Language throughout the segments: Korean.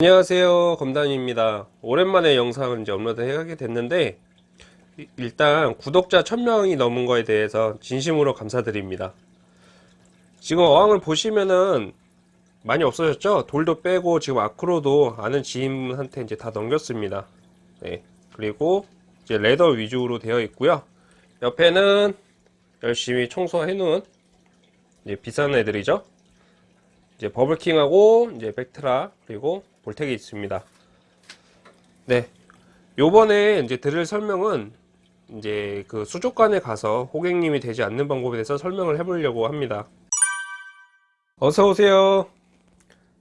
안녕하세요 검단입니다. 오랜만에 영상을 이제 업로드 하게 됐는데 이- 일단 구독자 1000명이 넘은 거에 대해서 진심으로 감사드립니다. 지금 어항을 보시면은 많이 없어졌죠? 돌도 빼고 지금 아크로도 아는 지인한테 이제 다 넘겼습니다. 네 그리고 이제 레더 위주로 되어 있고요. 옆에는 열심히 청소해 놓은 이제 비싼 애들이죠? 이제 버블킹하고 이제 백트라 그리고 볼텍이 있습니다. 네. 요번에 이제 드릴 설명은 이제 그 수족관에 가서 호객님이 되지 않는 방법에 대해서 설명을 해보려고 합니다. 어서 오세요.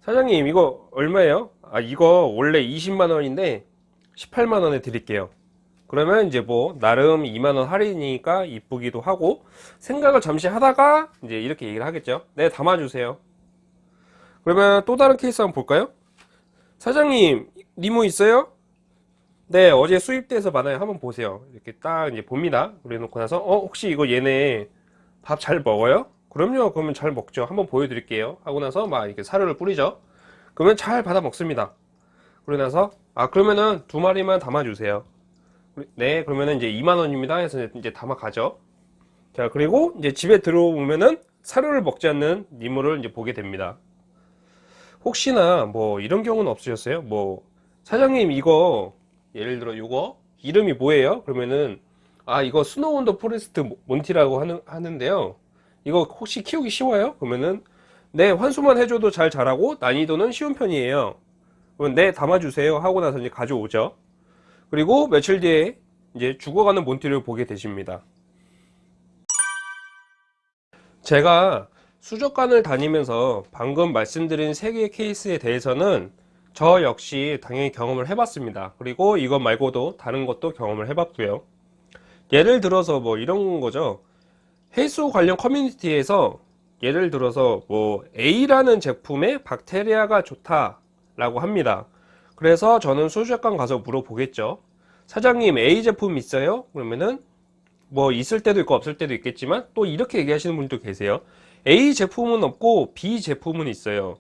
사장님 이거 얼마예요? 아 이거 원래 20만 원인데 18만 원에 드릴게요. 그러면 이제 뭐 나름 2만 원 할인이니까 이쁘기도 하고 생각을 잠시 하다가 이제 이렇게 얘기를 하겠죠. 네 담아주세요. 그러면 또 다른 케이스 한번 볼까요? 사장님 니모 있어요? 네 어제 수입돼서 받아요. 한번 보세요. 이렇게 딱 이제 봅니다. 그래 놓고 나서 어 혹시 이거 얘네 밥 잘 먹어요? 그럼요. 그러면 잘 먹죠. 한번 보여드릴게요. 하고 나서 막 이렇게 사료를 뿌리죠. 그러면 잘 받아 먹습니다. 그러고 나서 아 그러면은 두 마리만 담아주세요. 네 그러면은 이제 2만원입니다. 해서 이제 담아 가죠. 자 그리고 이제 집에 들어오면은 사료를 먹지 않는 니모를 이제 보게 됩니다 혹시나 뭐 이런 경우는 없으셨어요? 뭐 사장님 이거 예를 들어 이거 이름이 뭐예요? 그러면은 아 이거 Snow on the Forest 몬티라고 하는, 하는데요 이거 혹시 키우기 쉬워요? 그러면은 네 환수만 해줘도 잘 자라고 난이도는 쉬운 편이에요 그러면 네 담아주세요 하고 나서 이제 가져오죠 그리고 며칠 뒤에 이제 죽어가는 몬티를 보게 되십니다 제가 수족관을 다니면서 방금 말씀드린 세 개의 케이스에 대해서는 저 역시 당연히 경험을 해봤습니다. 그리고 이것 말고도 다른 것도 경험을 해봤고요. 예를 들어서 뭐 이런 거죠. 해수 관련 커뮤니티에서 예를 들어서 뭐 A라는 제품에 박테리아가 좋다 라고 합니다. 그래서 저는 수족관 가서 물어보겠죠. 사장님 A 제품 있어요? 그러면은 뭐 있을 때도 있고 없을 때도 있겠지만 또 이렇게 얘기하시는 분도 계세요. A 제품은 없고 B 제품은 있어요.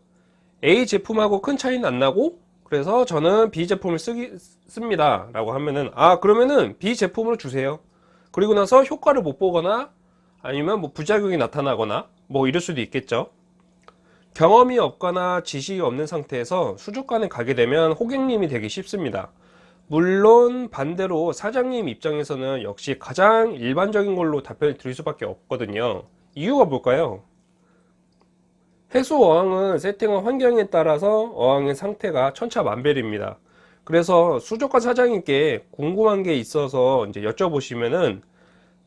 A 제품하고 큰 차이는 안 나고 그래서 저는 B 제품을 쓰기, 씁니다. 라고 하면은 아 그러면은 B 제품으로 주세요. 그리고 나서 효과를 못 보거나 아니면 뭐 부작용이 나타나거나 뭐 이럴 수도 있겠죠. 경험이 없거나 지식이 없는 상태에서 수족관에 가게 되면 호객님이 되기 쉽습니다. 물론 반대로 사장님 입장에서는 역시 가장 일반적인 걸로 답변을 드릴 수밖에 없거든요. 이유가 뭘까요? 해수 어항은 세팅한 환경에 따라서 어항의 상태가 천차만별입니다. 그래서 수족관 사장님께 궁금한 게 있어서 이제 여쭤보시면은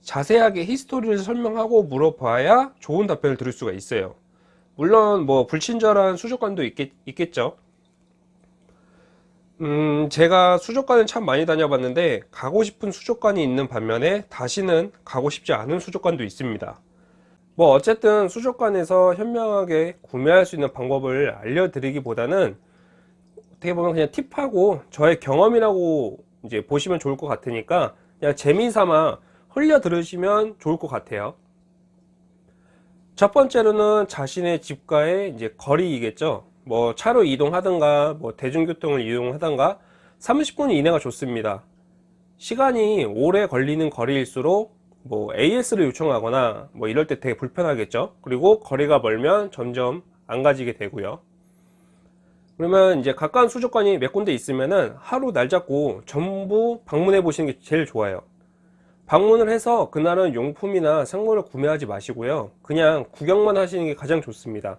자세하게 히스토리를 설명하고 물어봐야 좋은 답변을 들을 수가 있어요. 물론 뭐 불친절한 수족관도 있겠, 있겠죠. 음, 제가 수족관을 참 많이 다녀봤는데 가고 싶은 수족관이 있는 반면에 다시는 가고 싶지 않은 수족관도 있습니다. 뭐 어쨌든 수족관에서 현명하게 구매할 수 있는 방법을 알려드리기보다는 어떻게 보면 그냥 팁하고 저의 경험이라고 이제 보시면 좋을 것 같으니까 그냥 재미삼아 흘려 들으시면 좋을 것 같아요. 첫 번째로는 자신의 집과의 이제 거리이겠죠. 뭐 차로 이동하든가 뭐 대중교통을 이용하든가 30분 이내가 좋습니다. 시간이 오래 걸리는 거리일수록 뭐 AS를 요청하거나 뭐 이럴 때 되게 불편하겠죠. 그리고 거리가 멀면 점점 안 가지게 되고요. 그러면 이제 가까운 수족관이 몇 군데 있으면은 하루 날 잡고 전부 방문해 보시는 게 제일 좋아요. 방문을 해서 그날은 용품이나 상물을 구매하지 마시고요. 그냥 구경만 하시는 게 가장 좋습니다.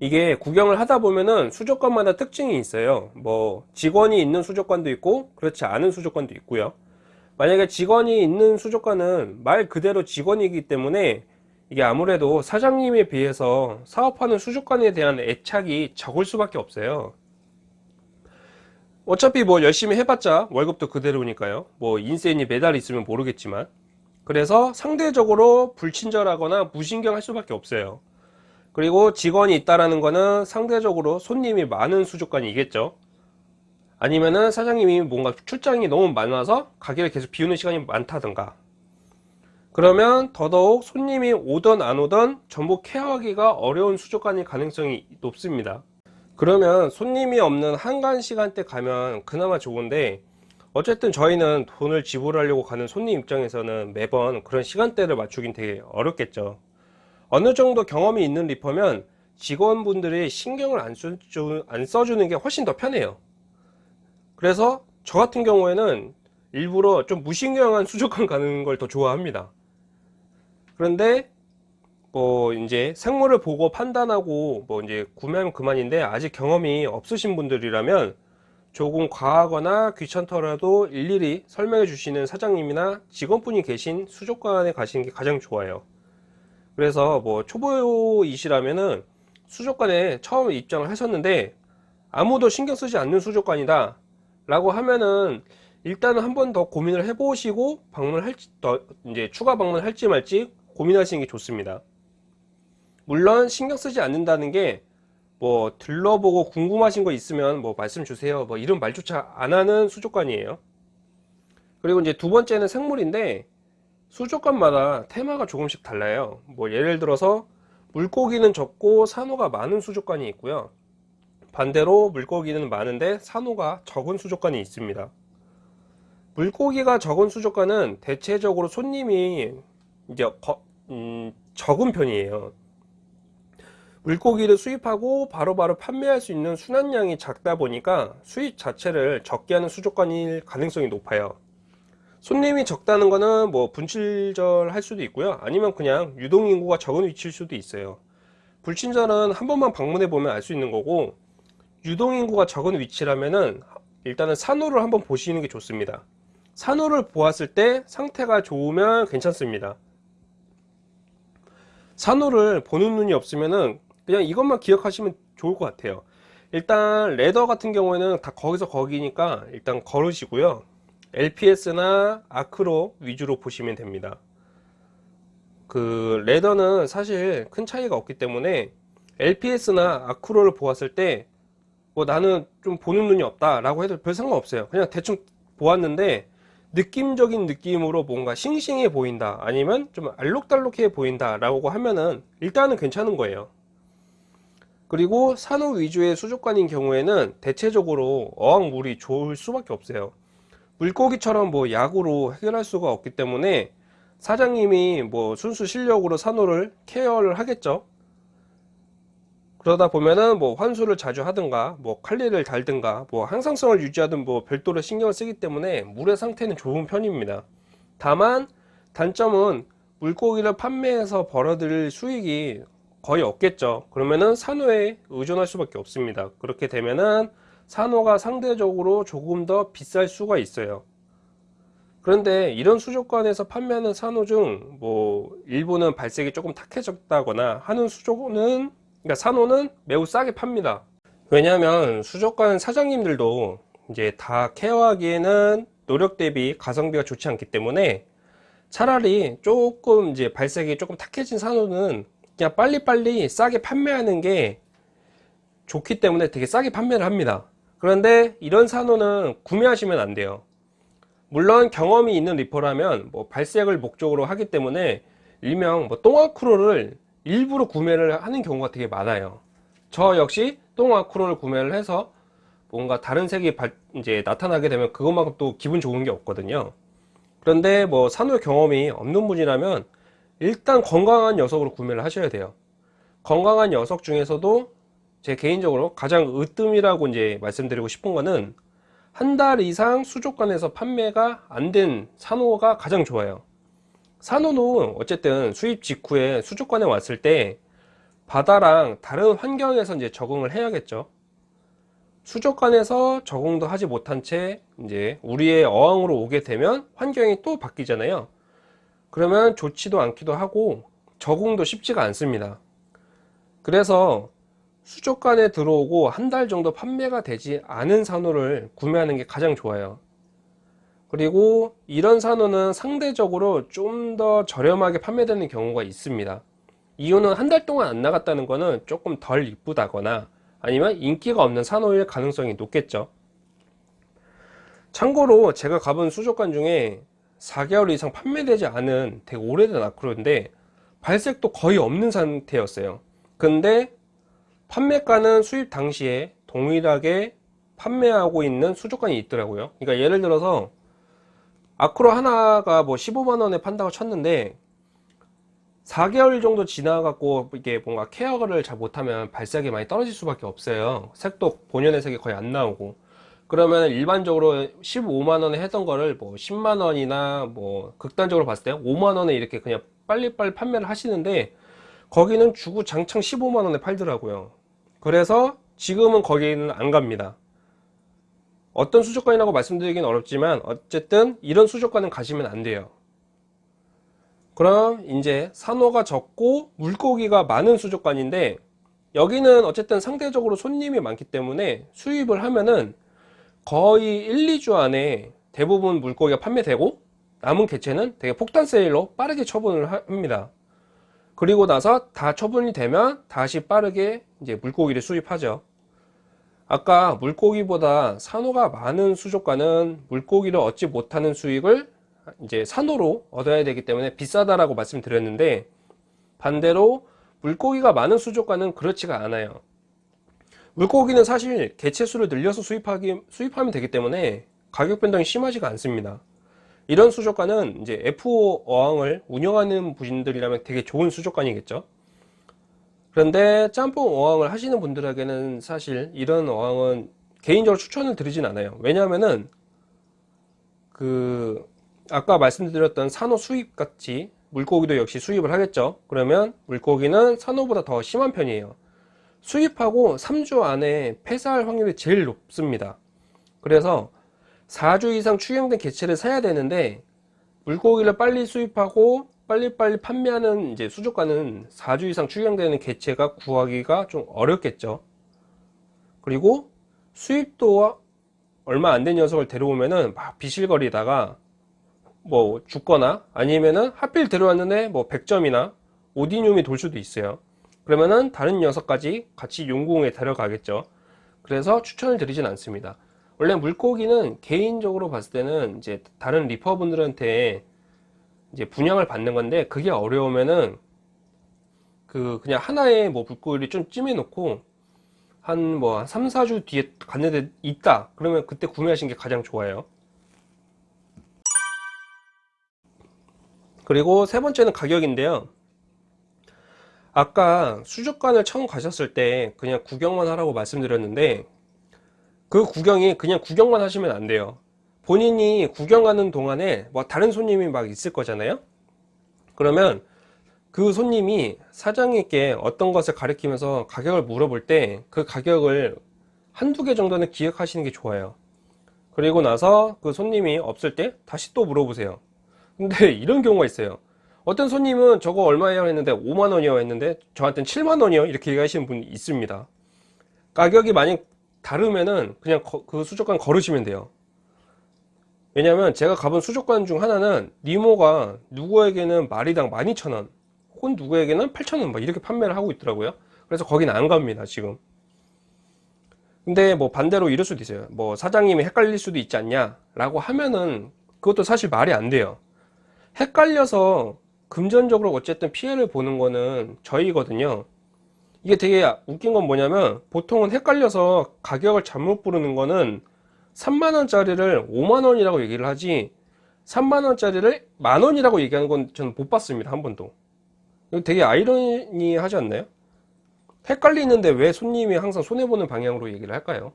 이게 구경을 하다 보면은 수족관마다 특징이 있어요. 뭐 직원이 있는 수족관도 있고 그렇지 않은 수족관도 있고요. 만약에 직원이 있는 수족관은 말 그대로 직원이기 때문에 이게 아무래도 사장님에 비해서 사업하는 수족관에 대한 애착이 적을 수밖에 없어요. 어차피 뭐 열심히 해봤자 월급도 그대로니까요. 뭐 인센이 매달 있으면 모르겠지만. 그래서 상대적으로 불친절하거나 무신경할 수밖에 없어요. 그리고 직원이 있다라는 거는 상대적으로 손님이 많은 수족관이겠죠. 아니면은 사장님이 뭔가 출장이 너무 많아서 가게를 계속 비우는 시간이 많다든가. 그러면 더더욱 손님이 오던 안 오던 전부 케어하기가 어려운 수족관일 가능성이 높습니다. 그러면 손님이 없는 한간 시간대 가면 그나마 좋은데 어쨌든 저희는 돈을 지불하려고 가는 손님 입장에서는 매번 그런 시간대를 맞추긴 되게 어렵겠죠. 어느 정도 경험이 있는 리퍼면 직원분들이 신경을 안 써주는 게 훨씬 더 편해요 그래서 저 같은 경우에는 일부러 좀 무신경한 수족관 가는 걸 더 좋아합니다. 그런데 뭐 이제 생물을 보고 판단하고 뭐 이제 구매하면 그만인데 아직 경험이 없으신 분들이라면 조금 과하거나 귀찮더라도 일일이 설명해 주시는 사장님이나 직원분이 계신 수족관에 가시는 게 가장 좋아요. 그래서 뭐 초보이시라면은 수족관에 처음 입장을 하셨는데 아무도 신경 쓰지 않는 수족관이다 라고 하면은 일단은 한 번 더 고민을 해 보시고 방문할지 더 이제 추가 방문할지 말지 고민하시는 게 좋습니다. 물론 신경 쓰지 않는다는 게 뭐 들러보고 궁금하신 거 있으면 뭐 말씀 주세요. 뭐 이런 말조차 안 하는 수족관이에요. 그리고 이제 두 번째는 생물인데 수족관마다 테마가 조금씩 달라요. 뭐 예를 들어서 물고기는 적고 산호가 많은 수족관이 있고요 반대로 물고기는 많은데 산호가 적은 수족관이 있습니다. 물고기가 적은 수족관은 대체적으로 손님이 이제 거, 음, 적은 편이에요. 물고기를 수입하고 바로바로 바로 판매할 수 있는 순환량이 작다 보니까 수입 자체를 적게 하는 수족관일 가능성이 높아요. 손님이 적다는 거는 뭐 분칠절 할 수도 있고요. 아니면 그냥 유동인구가 적은 위치일 수도 있어요. 불친절은 한 번만 방문해 보면 알 수 있는 거고 유동인구가 적은 위치라면은 일단은 산호를 한번 보시는 게 좋습니다. 산호를 보았을 때 상태가 좋으면 괜찮습니다. 산호를 보는 눈이 없으면은 그냥 이것만 기억하시면 좋을 것 같아요. 일단 레더 같은 경우에는 다 거기서 거기니까 일단 걸으시고요. LPS나 아크로 위주로 보시면 됩니다. 그 레더는 사실 큰 차이가 없기 때문에 LPS나 아크로를 보았을 때 뭐 나는 좀 보는 눈이 없다 라고 해도 별 상관없어요. 그냥 대충 보았는데 느낌적인 느낌으로 뭔가 싱싱해 보인다 아니면 좀 알록달록해 보인다 라고 하면은 일단은 괜찮은 거예요. 그리고 산호 위주의 수족관인 경우에는 대체적으로 어항물이 좋을 수밖에 없어요. 물고기처럼 뭐 약으로 해결할 수가 없기 때문에 사장님이 뭐 순수 실력으로 산호를 케어를 하겠죠 그러다 보면은 뭐 환수를 자주 하든가 뭐 관리를 달든가 뭐 항상성을 유지하든 뭐 별도로 신경을 쓰기 때문에 물의 상태는 좋은 편입니다. 다만 단점은 물고기를 판매해서 벌어들일 수익이 거의 없겠죠. 그러면은 산호에 의존할 수밖에 없습니다. 그렇게 되면은 산호가 상대적으로 조금 더 비쌀 수가 있어요. 그런데 이런 수족관에서 판매하는 산호 중 뭐 일부는 발색이 조금 탁해졌다거나 하는 수족은 그러니까 산호는 매우 싸게 팝니다. 왜냐하면 수족관 사장님들도 이제 다 케어하기에는 노력 대비 가성비가 좋지 않기 때문에 차라리 조금 이제 발색이 조금 탁해진 산호는 그냥 빨리빨리 싸게 판매하는 게 좋기 때문에 되게 싸게 판매를 합니다. 그런데 이런 산호는 구매하시면 안 돼요. 물론 경험이 있는 리퍼라면 뭐 발색을 목적으로 하기 때문에 일명 뭐 똥아크로를 일부러 구매를 하는 경우가 되게 많아요. 저 역시 똥아크로를 구매를 해서 뭔가 다른 색이 발, 이제 나타나게 되면 그것만큼 또 기분 좋은 게 없거든요. 그런데 뭐 산호 경험이 없는 분이라면 일단 건강한 녀석으로 구매를 하셔야 돼요. 건강한 녀석 중에서도 제 개인적으로 가장 으뜸이라고 이제 말씀드리고 싶은 거는 한 달 이상 수족관에서 판매가 안 된 산호가 가장 좋아요 산호는 어쨌든 수입 직후에 수족관에 왔을 때 바다랑 다른 환경에서 이제 적응을 해야겠죠. 수족관에서 적응도 하지 못한 채 이제 우리의 어항으로 오게 되면 환경이 또 바뀌잖아요. 그러면 좋지도 않기도 하고 적응도 쉽지가 않습니다. 그래서 수족관에 들어오고 한 달 정도 판매가 되지 않은 산호를 구매하는 게 가장 좋아요 그리고 이런 산호는 상대적으로 좀 더 저렴하게 판매되는 경우가 있습니다. 이유는 한 달 동안 안 나갔다는 것은 조금 덜 이쁘다거나 아니면 인기가 없는 산호일 가능성이 높겠죠. 참고로 제가 가본 수족관 중에 4개월 이상 판매되지 않은 되게 오래된 아크로인데 발색도 거의 없는 상태였어요. 근데 판매가는 수입 당시에 동일하게 판매하고 있는 수족관이 있더라고요. 그러니까 예를 들어서 아크로 하나가 뭐 15만원에 판다고 쳤는데 4개월 정도 지나갖고 이게 뭔가 케어를 잘 못하면 발색이 많이 떨어질 수밖에 없어요. 색도 본연의 색이 거의 안 나오고. 그러면 일반적으로 15만원에 했던 거를 뭐 10만원이나 뭐 극단적으로 봤을 때 5만원에 이렇게 그냥 빨리빨리 판매를 하시는데 거기는 주구 장창 15만원에 팔더라고요. 그래서 지금은 거기는 안 갑니다 어떤 수족관이라고 말씀드리긴 어렵지만 어쨌든 이런 수족관은 가시면 안 돼요 그럼 이제 산호가 적고 물고기가 많은 수족관인데 여기는 어쨌든 상대적으로 손님이 많기 때문에 수입을 하면은 거의 1, 2주 안에 대부분 물고기가 판매되고 남은 개체는 되게 폭탄 세일로 빠르게 처분을 합니다. 그리고 나서 다 처분이 되면 다시 빠르게 이제 물고기를 수입하죠. 아까 물고기보다 산호가 많은 수족관은 물고기를 얻지 못하는 수익을 이제 산호로 얻어야 되기 때문에 비싸다라고 말씀드렸는데 반대로 물고기가 많은 수족관은 그렇지가 않아요. 물고기는 사실 개체 수를 늘려서 수입하기, 수입하면 되기 때문에 가격 변동이 심하지가 않습니다. 이런 수족관은 이제 F5 어항을 운영하는 분들이라면 되게 좋은 수족관이겠죠. 그런데 짬뽕 어항을 하시는 분들에게는 사실 이런 어항은 개인적으로 추천을 드리진 않아요. 왜냐하면은 그 아까 말씀드렸던 산호 수입 같이 물고기도 역시 수입을 하겠죠. 그러면 물고기는 산호보다 더 심한 편이에요. 수입하고 3주 안에 폐사할 확률이 제일 높습니다. 그래서 4주 이상 추경된 개체를 사야 되는데 물고기를 빨리 수입하고 빨리빨리 판매하는 이제 수족관은 4주 이상 추경되는 개체가 구하기가 좀 어렵겠죠. 그리고 수입도 얼마 안 된 녀석을 데려오면은 막 비실거리다가 뭐 죽거나 아니면은 하필 데려왔는데 뭐 100점이나 오디뇽이 돌 수도 있어요. 그러면은 다른 녀석까지 같이 용궁에 데려가겠죠. 그래서 추천을 드리진 않습니다. 원래 물고기는 개인적으로 봤을 때는 이제 다른 리퍼분들한테 이제 분양을 받는 건데 그게 어려우면은 그 그냥 하나의 뭐 물고기를 좀 찜해 놓고 한 뭐 3, 4주 뒤에 갔는데 있다. 그러면 그때 구매하시는 게 가장 좋아요. 그리고 세 번째는 가격인데요. 아까 수족관을 처음 가셨을 때 그냥 구경만 하라고 말씀드렸는데 그 구경이 그냥 구경만 하시면 안 돼요 본인이 구경하는 동안에 뭐 다른 손님이 막 있을 거잖아요? 그러면 그 손님이 사장님께 어떤 것을 가리키면서 가격을 물어볼 때 그 가격을 한두 개 정도는 기억하시는 게 좋아요. 그리고 나서 그 손님이 없을 때 다시 또 물어보세요. 근데 이런 경우가 있어요. 어떤 손님은 저거 얼마예요 했는데 5만원이요 했는데 저한테는 7만원이요? 이렇게 얘기하시는 분이 있습니다. 가격이 만약 다르면은 그냥 거, 그 수족관 걸으시면 돼요 왜냐면 제가 가본 수족관 중 하나는 니모가 누구에게는 마리당 12,000원 혹은 누구에게는 8,000원 막 이렇게 판매를 하고 있더라고요. 그래서 거기는 안 갑니다 지금. 근데 뭐 반대로 이럴 수도 있어요. 뭐 사장님이 헷갈릴 수도 있지 않냐 라고 하면은 그것도 사실 말이 안 돼요. 헷갈려서 금전적으로 어쨌든 피해를 보는 거는 저희거든요. 이게 되게 웃긴 건 뭐냐면 보통은 헷갈려서 가격을 잘못 부르는 거는 3만원짜리를 5만원이라고 얘기를 하지 3만원짜리를 만원이라고 얘기하는 건 저는 못 봤습니다 한 번도 되게 아이러니 하지 않나요? 헷갈리는데 왜 손님이 항상 손해보는 방향으로 얘기를 할까요?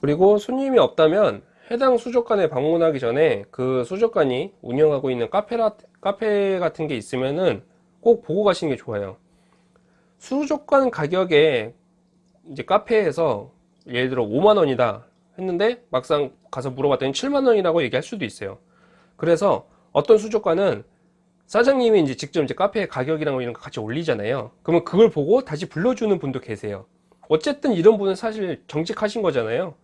그리고 손님이 없다면 해당 수족관에 방문하기 전에 그 수족관이 운영하고 있는 카페라, 카페 같은 게 있으면은 꼭 보고 가시는 게 좋아요. 수족관 가격에 이제 카페에서 예를 들어 5만원이다 했는데 막상 가서 물어봤더니 7만원이라고 얘기할 수도 있어요. 그래서 어떤 수족관은 사장님이 이제 직접 이제 카페 가격이랑 뭐 이런 거 같이 올리잖아요. 그러면 그걸 보고 다시 불러주는 분도 계세요. 어쨌든 이런 분은 사실 정직하신 거잖아요.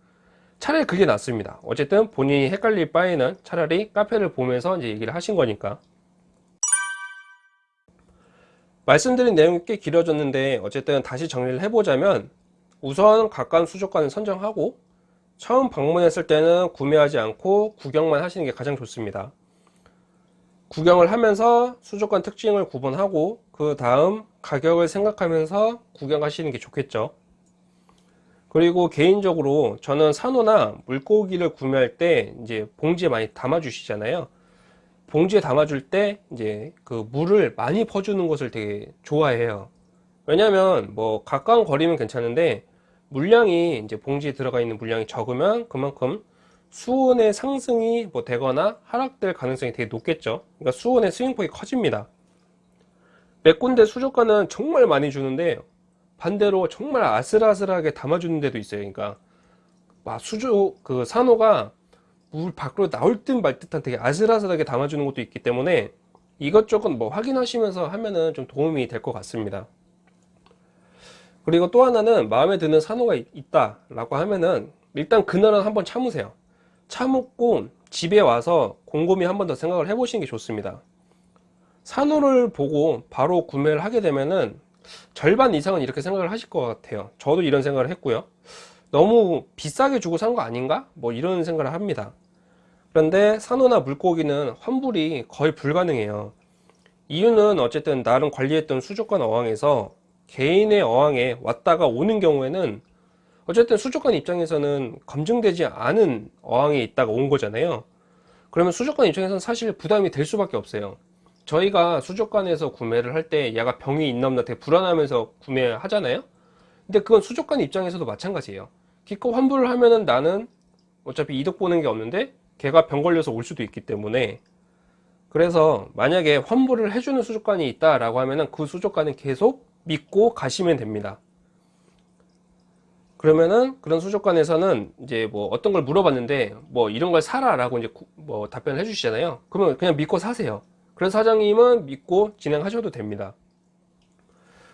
차라리 그게 낫습니다 어쨌든 본인이 헷갈릴 바에는 차라리 카페를 보면서 이제 얘기를 하신 거니까 말씀드린 내용이 꽤 길어졌는데 어쨌든 다시 정리를 해보자면 우선 가까운 수족관을 선정하고 처음 방문했을 때는 구매하지 않고 구경만 하시는 게 가장 좋습니다 구경을 하면서 수족관 특징을 구분하고 그 다음 가격을 생각하면서 구경하시는 게 좋겠죠. 그리고 개인적으로 저는 산호나 물고기를 구매할 때 이제 봉지에 많이 담아 주시잖아요. 봉지에 담아 줄 때 이제 그 물을 많이 퍼주는 것을 되게 좋아해요. 왜냐면 뭐 가까운 거리면 괜찮은데 물량이 이제 봉지에 들어가 있는 물량이 적으면 그만큼 수온의 상승이 뭐 되거나 하락될 가능성이 되게 높겠죠. 그러니까 수온의 스윙폭이 커집니다. 몇 군데 수족관은 정말 많이 주는데 반대로 정말 아슬아슬하게 담아주는 데도 있어요. 그러니까 막 수조 그 산호가 물 밖으로 나올 듯 말 듯한 되게 아슬아슬하게 담아주는 것도 있기 때문에 이것저것 뭐 확인하시면서 하면은 좀 도움이 될 것 같습니다. 그리고 또 하나는 마음에 드는 산호가 있다 라고 하면은 일단 그날은 한번 참으세요. 참고 집에 와서 곰곰이 한 번 더 생각을 해 보시는 게 좋습니다. 산호를 보고 바로 구매를 하게 되면은 절반 이상은 이렇게 생각을 하실 것 같아요. 저도 이런 생각을 했고요. 너무 비싸게 주고 산 거 아닌가? 뭐 이런 생각을 합니다. 그런데 산호나 물고기는 환불이 거의 불가능해요. 이유는 어쨌든 나름 관리했던 수족관 어항에서 개인의 어항에 왔다가 오는 경우에는 어쨌든 수족관 입장에서는 검증되지 않은 어항에 있다가 온 거잖아요. 그러면 수족관 입장에서는 사실 부담이 될 수밖에 없어요. 저희가 수족관에서 구매를 할때 얘가 병이 있나 없나 되게 불안하면서 구매하잖아요. 근데 그건 수족관 입장에서도 마찬가지예요. 기껏 환불을 하면은 나는 어차피 이득 보는 게 없는데 걔가 병 걸려서 올 수도 있기 때문에 그래서 만약에 환불을 해주는 수족관이 있다 라고 하면은 그 수족관은 계속 믿고 가시면 됩니다. 그러면은 그런 수족관에서는 이제 뭐 어떤 걸 물어봤는데 뭐 이런 걸 사라 라고 이제 구- 뭐 답변을 해주시잖아요. 그러면 그냥 믿고 사세요. 그래서 사장님은 믿고 진행하셔도 됩니다.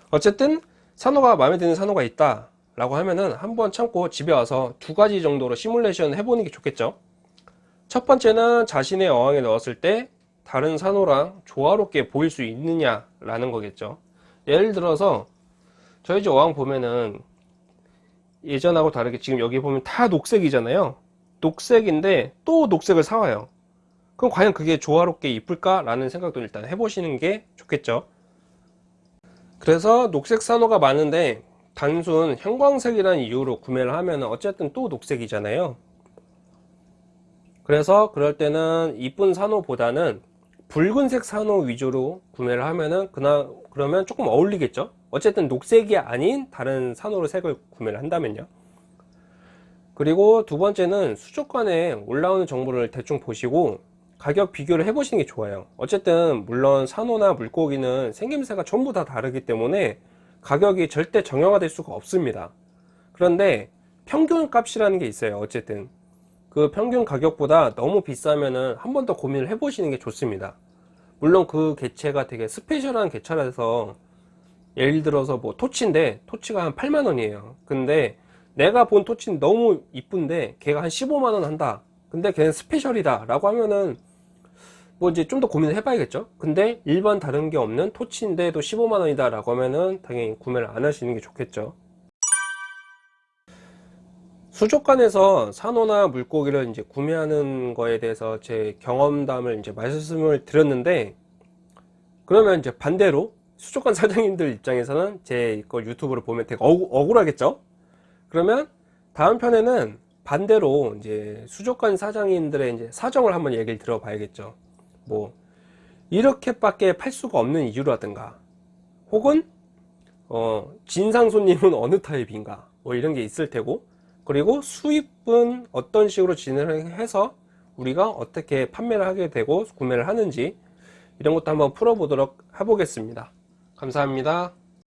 어쨌든 산호가 마음에 드는 산호가 있다 라고 하면은 한번 참고 집에 와서 두 가지 정도로 시뮬레이션 해보는 게 좋겠죠. 첫 번째는 자신의 어항에 넣었을 때 다른 산호랑 조화롭게 보일 수 있느냐 라는 거겠죠. 예를 들어서 저희 집 어항 보면은 예전하고 다르게 지금 여기 보면 다 녹색이잖아요. 녹색인데 또 녹색을 사와요. 그럼 과연 그게 조화롭게 이쁠까 라는 생각도 일단 해보시는 게 좋겠죠. 그래서 녹색 산호가 많은데 단순 형광색이라는 이유로 구매를 하면 어쨌든 또 녹색이잖아요. 그래서 그럴 때는 이쁜 산호보다는 붉은색 산호 위주로 구매를 하면은 그나 그러면 조금 어울리겠죠. 어쨌든 녹색이 아닌 다른 산호로 색을 구매를 한다면요. 그리고 두 번째는 수족관에 올라오는 정보를 대충 보시고 가격 비교를 해 보시는 게 좋아요. 어쨌든 물론 산호나 물고기는 생김새가 전부 다 다르기 때문에 가격이 절대 정형화될 수가 없습니다. 그런데 평균 값이라는 게 있어요. 어쨌든 그 평균 가격보다 너무 비싸면은 한 번 더 고민을 해 보시는 게 좋습니다. 물론 그 개체가 되게 스페셜한 개체라서 예를 들어서 뭐 토치인데 토치가 한 8만 원이에요. 근데 내가 본 토치는 너무 이쁜데 걔가 한 15만 원 한다. 근데 걔는 스페셜이다 라고 하면은 뭐 이제 좀 더 고민을 해봐야겠죠. 근데 일반 다른 게 없는 토치인데도 15만 원이다 라고 하면은 당연히 구매를 안 하시는 게 좋겠죠. 수족관에서 산호나 물고기를 이제 구매하는 거에 대해서 제 경험담을 이제 말씀을 드렸는데 그러면 이제 반대로 수족관 사장님들 입장에서는 제 거 유튜브를 보면 되게 억, 억울하겠죠? 그러면 다음 편에는 반대로 이제 수족관 사장님들의 이제 사정을 한번 얘기를 들어봐야겠죠. 뭐 이렇게밖에 팔 수가 없는 이유라든가 혹은 어, 진상 손님은 어느 타입인가 뭐 이런 게 있을 테고 그리고 수입은 어떤 식으로 진행해서 우리가 어떻게 판매를 하게 되고 구매를 하는지 이런 것도 한번 풀어보도록 해보겠습니다. 감사합니다.